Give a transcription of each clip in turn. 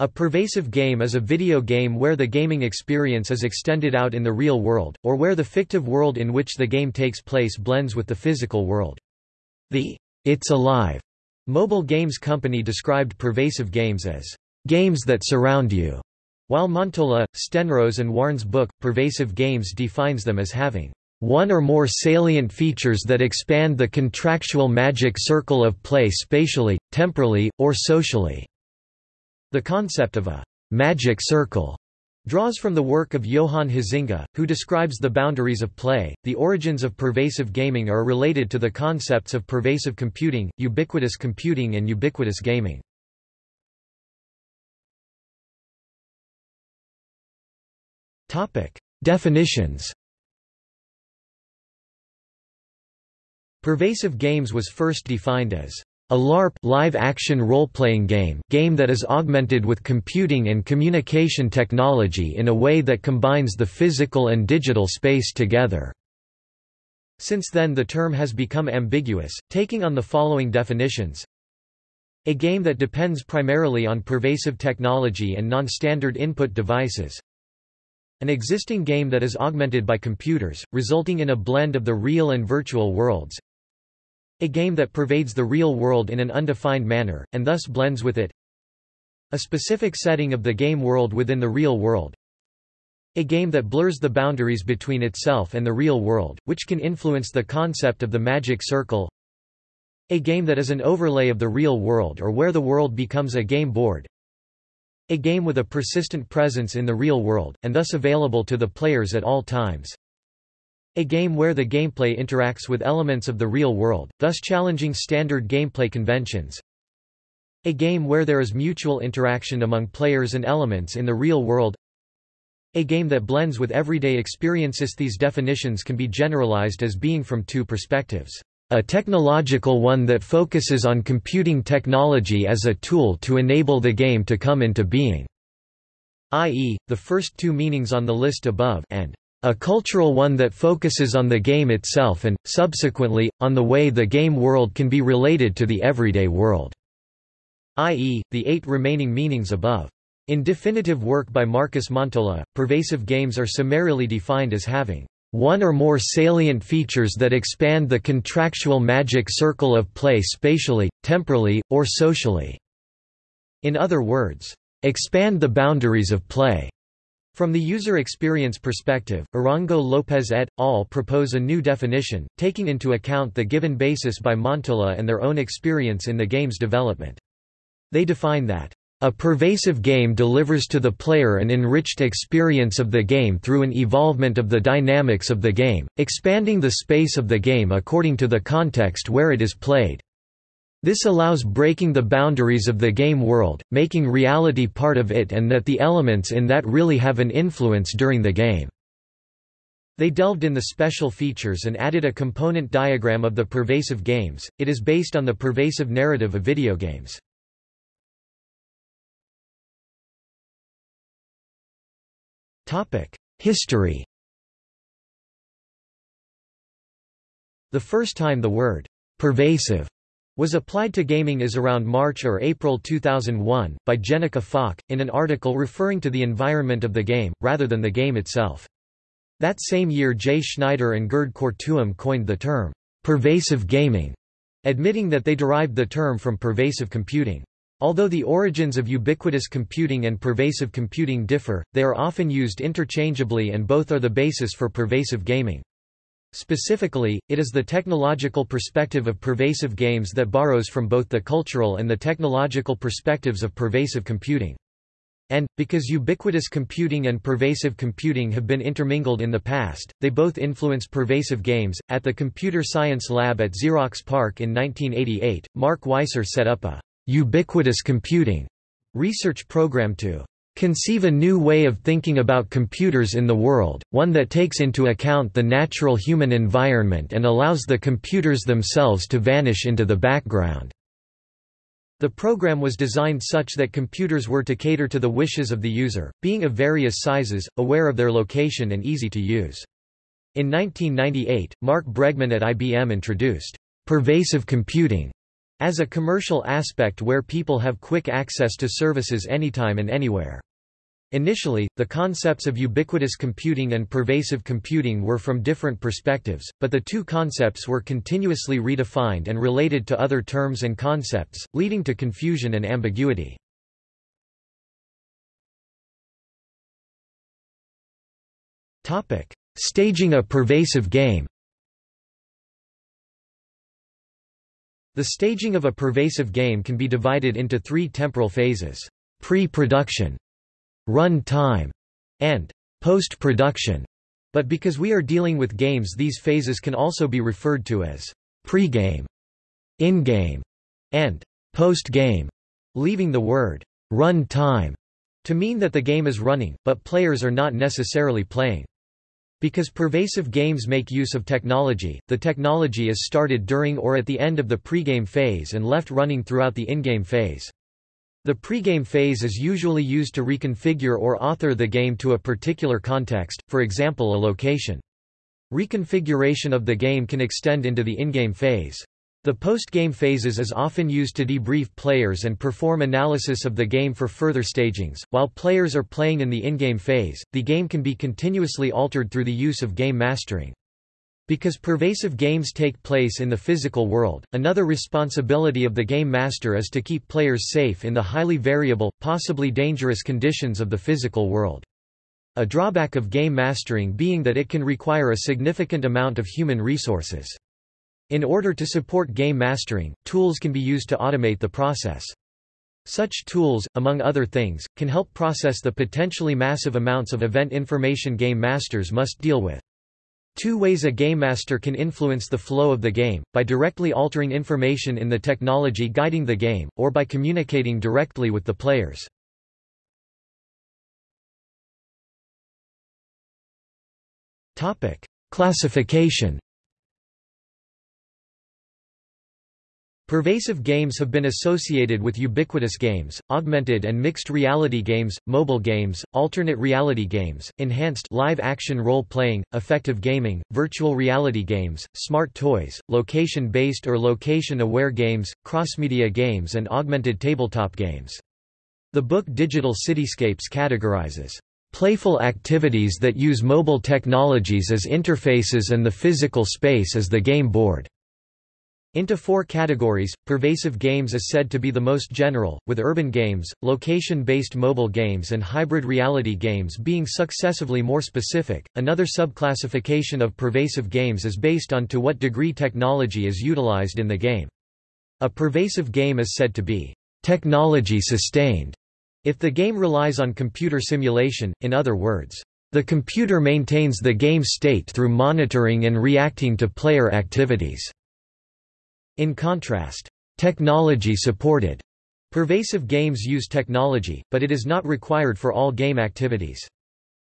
A pervasive game is a video game where the gaming experience is extended out in the real world, or where the fictive world in which the game takes place blends with the physical world. The It's Alive mobile games company described pervasive games as games that surround you, while Montola, Stenros and Waern's book, Pervasive Games defines them as having one or more salient features that expand the contractual magic circle of play spatially, temporally, or socially. The concept of a magic circle draws from the work of Johan Huizinga, who describes the boundaries of play. The origins of pervasive gaming are related to the concepts of pervasive computing, ubiquitous computing, and ubiquitous gaming. Topic: Definitions. Pervasive games was first defined as a LARP live-action role-playing game game that is augmented with computing and communication technology in a way that combines the physical and digital space together. Since then the term has become ambiguous, taking on the following definitions. A game that depends primarily on pervasive technology and non-standard input devices, an existing game that is augmented by computers, resulting in a blend of the real and virtual worlds. A game that pervades the real world in an undefined manner, and thus blends with it. A specific setting of the game world within the real world. A game that blurs the boundaries between itself and the real world, which can influence the concept of the magic circle. A game that is an overlay of the real world or where the world becomes a game board. A game with a persistent presence in the real world, and thus available to the players at all times. A game where the gameplay interacts with elements of the real world, thus challenging standard gameplay conventions. A game where there is mutual interaction among players and elements in the real world. A game that blends with everyday experiences These definitions can be generalized as being from two perspectives a technological one that focuses on computing technology as a tool to enable the game to come into being, i.e., the first two meanings on the list above and a cultural one that focuses on the game itself and, subsequently, on the way the game world can be related to the everyday world, i.e., the eight remaining meanings above. In definitive work by Markus Montola, pervasive games are summarily defined as having one or more salient features that expand the contractual magic circle of play spatially, temporally, or socially. In other words, expand the boundaries of play. From the user experience perspective, Arango Lopez et al. propose a new definition, taking into account the given basis by Montola and their own experience in the game's development. They define that a pervasive game delivers to the player an enriched experience of the game through an evolvement of the dynamics of the game, expanding the space of the game according to the context where it is played. This allows breaking the boundaries of the game world, making reality part of it and that the elements in that really have an influence during the game. They delved in the special features and added a component diagram of the pervasive games. It is based on the pervasive narrative of video games. History The first time the word «pervasive» was applied to gaming is around March or April 2001, by Jennica Falk, in an article referring to the environment of the game, rather than the game itself. That same year Jay Schneider and Gerd Kortuem coined the term, pervasive gaming, admitting that they derived the term from pervasive computing. Although the origins of ubiquitous computing and pervasive computing differ, they are often used interchangeably and both are the basis for pervasive gaming. Specifically, it is the technological perspective of pervasive games that borrows from both the cultural and the technological perspectives of pervasive computing. And, because ubiquitous computing and pervasive computing have been intermingled in the past, they both influence pervasive games. At the Computer Science Lab at Xerox PARC in 1988, Mark Weiser set up a ubiquitous computing research program to conceive a new way of thinking about computers in the world, one that takes into account the natural human environment and allows the computers themselves to vanish into the background. The program was designed such that computers were to cater to the wishes of the user, being of various sizes, aware of their location and easy to use. In 1998, Mark Bregman at IBM introduced pervasive computing as a commercial aspect where people have quick access to services anytime and anywhere. Initially, the concepts of ubiquitous computing and pervasive computing were from different perspectives, but the two concepts were continuously redefined and related to other terms and concepts, leading to confusion and ambiguity. Staging a pervasive game The staging of a pervasive game can be divided into three temporal phases, pre-production, run time, and post-production. But because we are dealing with games these phases can also be referred to as pre-game, in-game, and post-game, leaving the word run time to mean that the game is running, but players are not necessarily playing. Because pervasive games make use of technology, the technology is started during or at the end of the pregame phase and left running throughout the in-game phase. The pregame phase is usually used to reconfigure or author the game to a particular context, for example a location. Reconfiguration of the game can extend into the in-game phase. The post-game phases is often used to debrief players and perform analysis of the game for further stagings. While players are playing in the in-game phase, the game can be continuously altered through the use of game mastering. Because pervasive games take place in the physical world, another responsibility of the game master is to keep players safe in the highly variable, possibly dangerous conditions of the physical world. A drawback of game mastering being that it can require a significant amount of human resources. In order to support game mastering, tools can be used to automate the process. Such tools, among other things, can help process the potentially massive amounts of event information game masters must deal with. Two ways a game master can influence the flow of the game, by directly altering information in the technology guiding the game, or by communicating directly with the players. Classification Pervasive games have been associated with ubiquitous games, augmented and mixed reality games, mobile games, alternate reality games, enhanced live-action role-playing, affective gaming, virtual reality games, smart toys, location-based or location-aware games, cross-media games and augmented tabletop games. The book Digital Cityscapes categorizes playful activities that use mobile technologies as interfaces and the physical space as the game board. Into four categories, pervasive games is said to be the most general, with urban games, location-based mobile games and hybrid reality games being successively more specific. Another subclassification of pervasive games is based on to what degree technology is utilized in the game. A pervasive game is said to be technology sustained if the game relies on computer simulation, in other words, the computer maintains the game state through monitoring and reacting to player activities. In contrast, technology-supported pervasive games use technology, but it is not required for all game activities.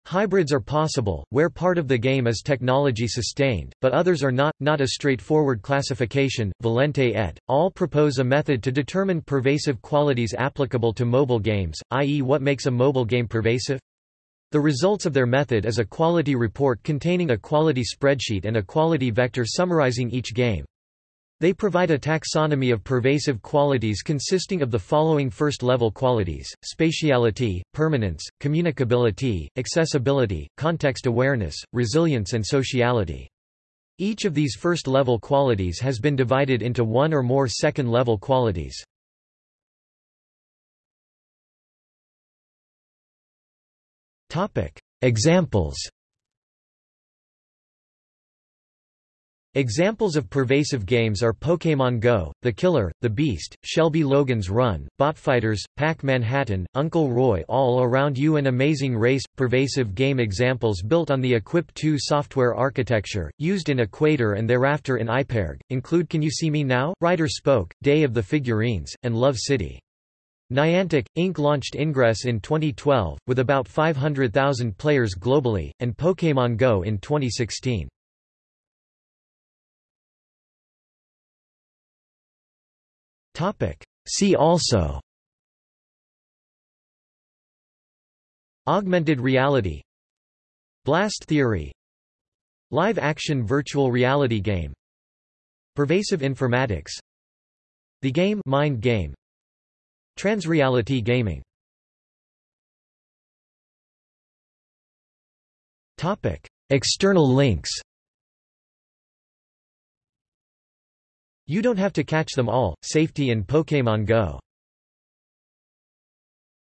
Hybrids are possible, where part of the game is technology-sustained, but others are not, not a straightforward classification. Valente et. al. propose a method to determine pervasive qualities applicable to mobile games, i.e. what makes a mobile game pervasive? The results of their method is a quality report containing a quality spreadsheet and a quality vector summarizing each game. They provide a taxonomy of pervasive qualities consisting of the following first-level qualities, spatiality, permanence, communicability, accessibility, context awareness, resilience and sociality. Each of these first-level qualities has been divided into one or more second-level qualities. Examples Examples of pervasive games are Pokémon Go, The Killer, The Beast, Shelby Logan's Run, Botfighters, Pac Manhattan, Uncle Roy All Around You and Amazing Race. Pervasive game examples built on the Equip 2 software architecture, used in Equator and thereafter in iPerg, include Can You See Me Now?, Rider Spoke, Day of the Figurines, and Love City. Niantic, Inc. launched Ingress in 2012, with about 500,000 players globally, and Pokémon Go in 2016. See also. Augmented reality. Blast theory. Live-action virtual reality game. Pervasive informatics. The Game Mind Game. Transreality Gaming. External links You don't have to catch them all, Safety in Pokémon Go